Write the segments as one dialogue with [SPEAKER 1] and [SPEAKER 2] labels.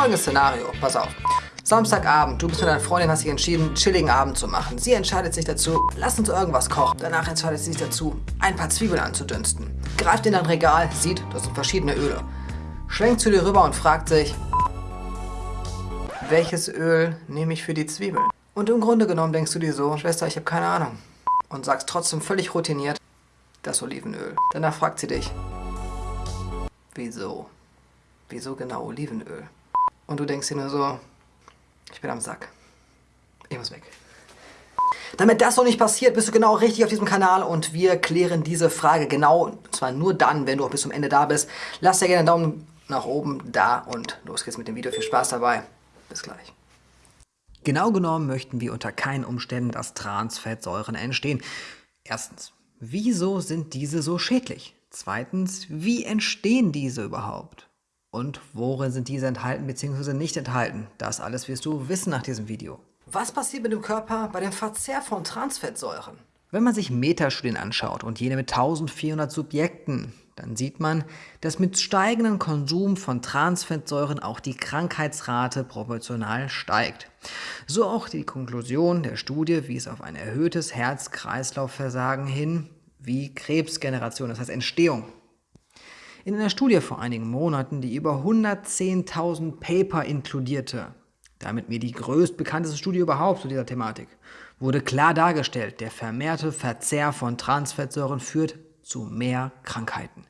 [SPEAKER 1] Folgendes Szenario, pass auf. Samstagabend, du bist mit deiner Freundin, hast dich entschieden, einen chilligen Abend zu machen. Sie entscheidet sich dazu, lass uns irgendwas kochen. Danach entscheidet sie sich dazu, ein paar Zwiebeln anzudünsten. Greift in dein Regal, sieht, das sind verschiedene Öle. Schwenkt zu dir rüber und fragt sich, welches Öl nehme ich für die Zwiebeln? Und im Grunde genommen denkst du dir so, Schwester, ich habe keine Ahnung. Und sagst trotzdem völlig routiniert, das Olivenöl. Danach fragt sie dich, wieso? Wieso genau Olivenöl? Und du denkst dir nur so, ich bin am Sack. Ich muss weg. Damit das so nicht passiert, bist du genau richtig auf diesem Kanal und wir klären diese Frage genau, und zwar nur dann, wenn du auch bis zum Ende da bist. Lass dir gerne einen Daumen nach oben da und los geht's mit dem Video. Viel Spaß dabei. Bis gleich. Genau genommen möchten wir unter keinen Umständen, dass Transfettsäuren entstehen. Erstens, wieso sind diese so schädlich? Zweitens, wie entstehen diese überhaupt? Und worin sind diese enthalten bzw. nicht enthalten? Das alles wirst du wissen nach diesem Video. Was passiert mit dem Körper bei dem Verzehr von Transfettsäuren? Wenn man sich Metastudien anschaut und jene mit 1400 Subjekten, dann sieht man, dass mit steigendem Konsum von Transfettsäuren auch die Krankheitsrate proportional steigt. So auch die Konklusion der Studie wies auf ein erhöhtes Herz-Kreislauf-Versagen hin, wie Krebsgeneration, das heißt Entstehung in einer Studie vor einigen Monaten, die über 110.000 Paper inkludierte, damit mir die größtbekannteste Studie überhaupt zu dieser Thematik, wurde klar dargestellt, der vermehrte Verzehr von Transfettsäuren führt zu mehr Krankheiten.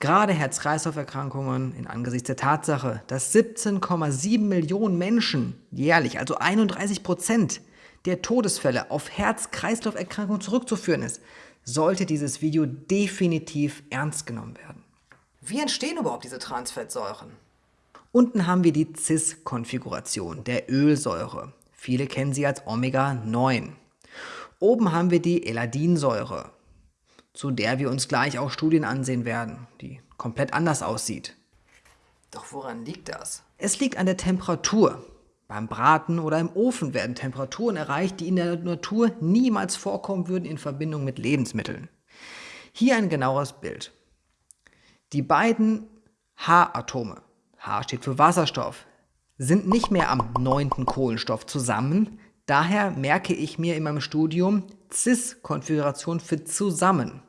[SPEAKER 1] Gerade Herz-Kreislauf-Erkrankungen in Angesichts der Tatsache, dass 17,7 Millionen Menschen jährlich, also 31 Prozent der Todesfälle auf Herz-Kreislauf-Erkrankungen zurückzuführen ist, sollte dieses Video definitiv ernst genommen werden. Wie entstehen überhaupt diese Transfettsäuren? Unten haben wir die Cis-Konfiguration der Ölsäure. Viele kennen sie als Omega-9. Oben haben wir die Eladinsäure, zu der wir uns gleich auch Studien ansehen werden, die komplett anders aussieht. Doch woran liegt das? Es liegt an der Temperatur. Beim Braten oder im Ofen werden Temperaturen erreicht, die in der Natur niemals vorkommen würden in Verbindung mit Lebensmitteln. Hier ein genaueres Bild. Die beiden H-Atome, H steht für Wasserstoff, sind nicht mehr am neunten Kohlenstoff zusammen. Daher merke ich mir in meinem Studium Cis-Konfiguration für zusammen,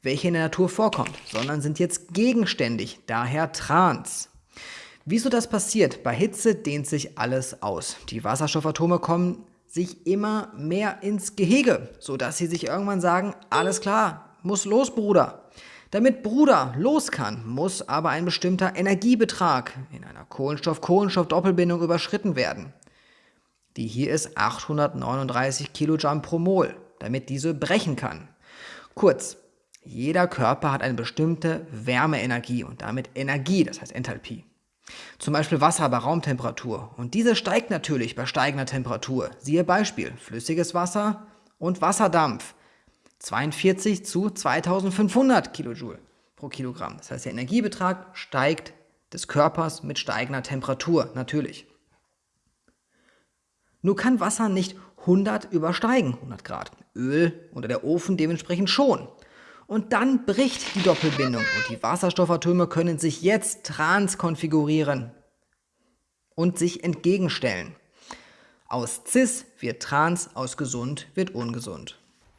[SPEAKER 1] welche in der Natur vorkommt, sondern sind jetzt gegenständig, daher trans. Wieso das passiert? Bei Hitze dehnt sich alles aus. Die Wasserstoffatome kommen sich immer mehr ins Gehege, sodass sie sich irgendwann sagen, alles klar, muss los, Bruder. Damit Bruder los kann, muss aber ein bestimmter Energiebetrag in einer Kohlenstoff-Kohlenstoff-Doppelbindung überschritten werden. Die hier ist 839 Kilojoule pro Mol, damit diese brechen kann. Kurz, jeder Körper hat eine bestimmte Wärmeenergie und damit Energie, das heißt Enthalpie. Zum Beispiel Wasser bei Raumtemperatur. Und diese steigt natürlich bei steigender Temperatur. Siehe Beispiel, flüssiges Wasser und Wasserdampf. 42 zu 2500 Kilojoule pro Kilogramm. Das heißt, der Energiebetrag steigt des Körpers mit steigender Temperatur, natürlich. Nur kann Wasser nicht 100 übersteigen, 100 Grad. Öl oder der Ofen dementsprechend schon. Und dann bricht die Doppelbindung und die Wasserstoffatome können sich jetzt transkonfigurieren und sich entgegenstellen. Aus cis wird trans, aus gesund wird ungesund.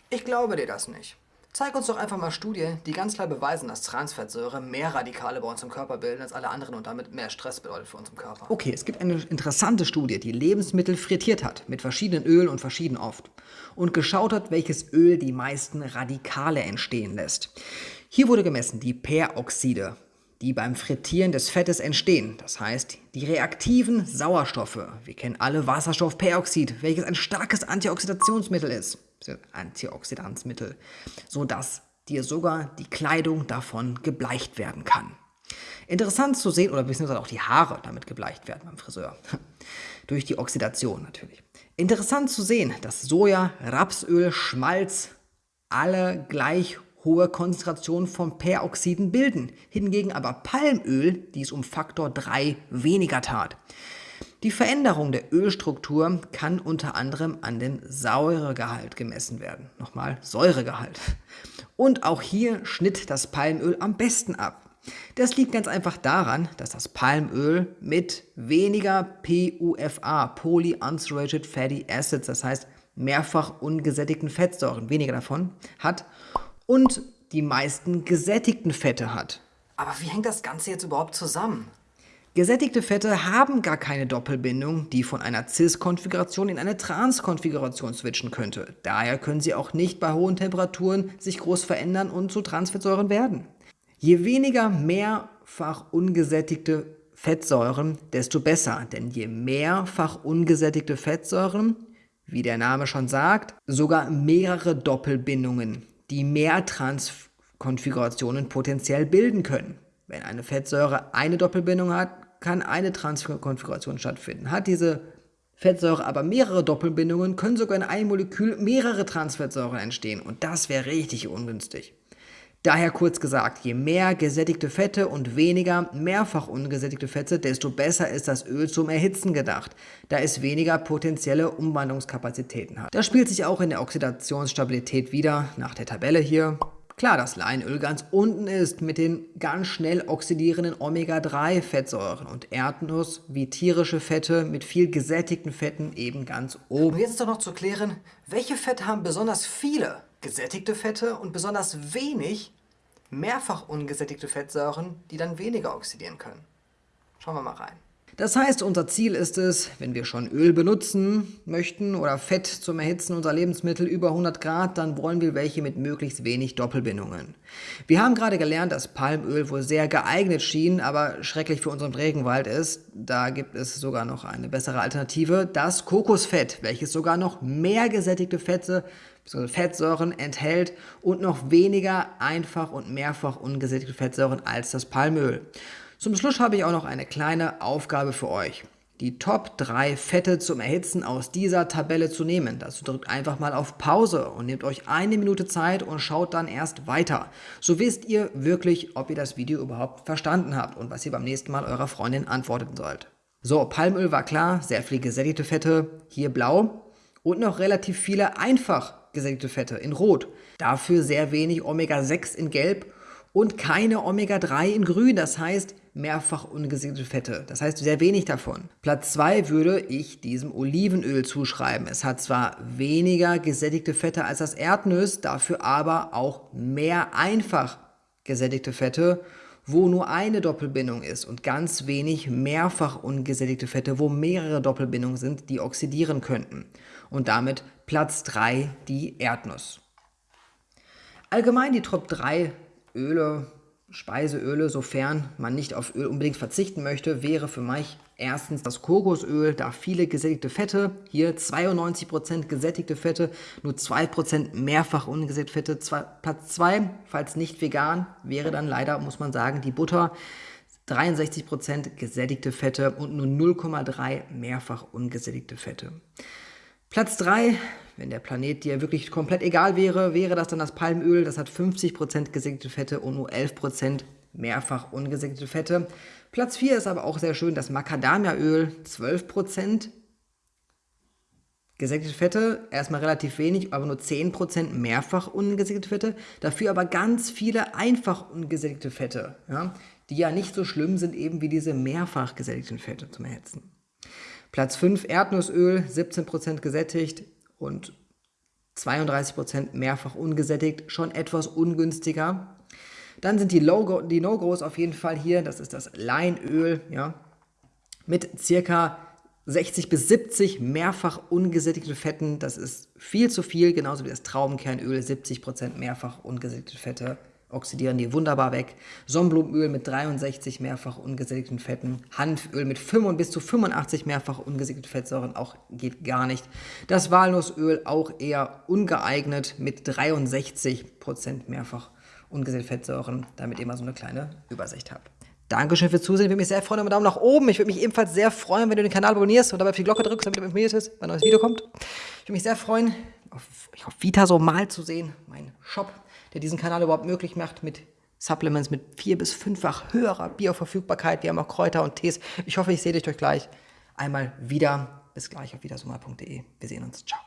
[SPEAKER 1] Ich glaube dir das nicht. Zeig uns doch einfach mal Studien, die ganz klar beweisen, dass Transfettsäure mehr Radikale bei uns im Körper bilden als alle anderen und damit mehr Stress bedeutet für uns im Körper. Okay, es gibt eine interessante Studie, die Lebensmittel frittiert hat, mit verschiedenen Ölen und verschieden oft. Und geschaut hat, welches Öl die meisten Radikale entstehen lässt. Hier wurde gemessen die Peroxide, die beim Frittieren des Fettes entstehen. Das heißt, die reaktiven Sauerstoffe. Wir kennen alle Wasserstoffperoxid, welches ein starkes Antioxidationsmittel ist. Antioxidanzmittel, sodass dir sogar die Kleidung davon gebleicht werden kann. Interessant zu sehen, oder beziehungsweise auch die Haare damit gebleicht werden beim Friseur. Durch die Oxidation natürlich. Interessant zu sehen, dass Soja, Rapsöl, Schmalz alle gleich hohe Konzentrationen von Peroxiden bilden, hingegen aber Palmöl dies um Faktor 3 weniger tat. Die Veränderung der Ölstruktur kann unter anderem an dem Säuregehalt gemessen werden. Nochmal Säuregehalt. Und auch hier schnitt das Palmöl am besten ab. Das liegt ganz einfach daran, dass das Palmöl mit weniger PUFA, Polyunsaturated Fatty Acids, das heißt mehrfach ungesättigten Fettsäuren, weniger davon, hat und die meisten gesättigten Fette hat.
[SPEAKER 2] Aber wie hängt das Ganze jetzt überhaupt zusammen?
[SPEAKER 1] Gesättigte Fette haben gar keine Doppelbindung, die von einer Cis-Konfiguration in eine Trans-Konfiguration switchen könnte. Daher können sie auch nicht bei hohen Temperaturen sich groß verändern und zu Transfettsäuren werden. Je weniger mehrfach ungesättigte Fettsäuren, desto besser, denn je mehrfach ungesättigte Fettsäuren, wie der Name schon sagt, sogar mehrere Doppelbindungen, die mehr Transkonfigurationen potenziell bilden können. Wenn eine Fettsäure eine Doppelbindung hat, kann eine Transkonfiguration stattfinden. Hat diese Fettsäure aber mehrere Doppelbindungen, können sogar in einem Molekül mehrere Transfettsäuren entstehen und das wäre richtig ungünstig. Daher kurz gesagt, je mehr gesättigte Fette und weniger mehrfach ungesättigte Fette, desto besser ist das Öl zum Erhitzen gedacht, da es weniger potenzielle Umwandlungskapazitäten hat. Das spielt sich auch in der Oxidationsstabilität wieder, nach der Tabelle hier. Klar, dass Leinöl ganz unten ist mit den ganz schnell oxidierenden Omega-3-Fettsäuren und Erdnuss wie tierische Fette mit viel gesättigten Fetten eben ganz oben.
[SPEAKER 2] Und jetzt ist doch noch zu klären, welche Fette haben besonders viele gesättigte Fette und besonders wenig mehrfach ungesättigte Fettsäuren, die dann weniger oxidieren können. Schauen wir mal rein.
[SPEAKER 1] Das heißt, unser Ziel ist es, wenn wir schon Öl benutzen möchten oder Fett zum Erhitzen unserer Lebensmittel über 100 Grad, dann wollen wir welche mit möglichst wenig Doppelbindungen. Wir haben gerade gelernt, dass Palmöl wohl sehr geeignet schien, aber schrecklich für unseren Regenwald ist. Da gibt es sogar noch eine bessere Alternative, das Kokosfett, welches sogar noch mehr gesättigte Fette Fettsäuren enthält und noch weniger einfach und mehrfach ungesättigte Fettsäuren als das Palmöl. Zum Schluss habe ich auch noch eine kleine Aufgabe für euch. Die Top 3 Fette zum Erhitzen aus dieser Tabelle zu nehmen. Dazu drückt einfach mal auf Pause und nehmt euch eine Minute Zeit und schaut dann erst weiter. So wisst ihr wirklich, ob ihr das Video überhaupt verstanden habt und was ihr beim nächsten Mal eurer Freundin antworten sollt. So, Palmöl war klar, sehr viele gesättigte Fette, hier blau und noch relativ viele einfach gesättigte Fette in rot. Dafür sehr wenig Omega-6 in gelb und keine Omega-3 in grün, das heißt mehrfach ungesättigte Fette. Das heißt sehr wenig davon. Platz 2 würde ich diesem Olivenöl zuschreiben. Es hat zwar weniger gesättigte Fette als das Erdnuss, dafür aber auch mehr einfach gesättigte Fette, wo nur eine Doppelbindung ist und ganz wenig mehrfach ungesättigte Fette, wo mehrere Doppelbindungen sind, die oxidieren könnten. Und damit Platz 3 die Erdnuss. Allgemein die Top 3 Öle Speiseöle, sofern man nicht auf Öl unbedingt verzichten möchte, wäre für mich erstens das Kokosöl, da viele gesättigte Fette, hier 92% gesättigte Fette, nur 2% mehrfach ungesättigte Fette. Zwei, Platz 2, falls nicht vegan, wäre dann leider, muss man sagen, die Butter. 63% gesättigte Fette und nur 0,3 mehrfach ungesättigte Fette. Platz 3, wenn der Planet dir wirklich komplett egal wäre, wäre das dann das Palmöl. Das hat 50% gesättigte Fette und nur 11% mehrfach ungesättigte Fette. Platz 4 ist aber auch sehr schön das Macadamiaöl, 12%. Gesättigte Fette, erstmal relativ wenig, aber nur 10% mehrfach ungesättigte Fette. Dafür aber ganz viele einfach ungesättigte Fette, ja, die ja nicht so schlimm sind eben wie diese mehrfach gesättigten Fette zum Erhitzen. Platz 5 Erdnussöl, 17% gesättigt und 32% mehrfach ungesättigt, schon etwas ungünstiger. Dann sind die, die No-Gos auf jeden Fall hier, das ist das Leinöl, ja, mit circa 60 bis 70 mehrfach ungesättigte Fetten, das ist viel zu viel, genauso wie das Traubenkernöl, 70% mehrfach ungesättigte Fette oxidieren die wunderbar weg. Sonnenblumenöl mit 63 mehrfach ungesättigten Fetten, Hanföl mit 5 bis zu 85 mehrfach ungesättigten Fettsäuren, auch geht gar nicht. Das Walnussöl auch eher ungeeignet mit 63% mehrfach ungesättigten Fettsäuren, damit ihr mal so eine kleine Übersicht habt. Dankeschön fürs Zusehen. Ich würde mich sehr freuen über Daumen nach oben. Ich würde mich ebenfalls sehr freuen, wenn du den Kanal abonnierst und dabei auf die Glocke drückst, damit du informiert bist, wenn ein neues Video kommt. Ich würde mich sehr freuen, auf, auf Vita so mal zu sehen, mein Shop der diesen Kanal überhaupt möglich macht mit Supplements mit vier- bis fünffach höherer Bioverfügbarkeit. Wir haben auch Kräuter und Tees. Ich hoffe, ich sehe dich gleich einmal wieder. Bis gleich auf wiedersummer.de. Wir sehen uns. Ciao.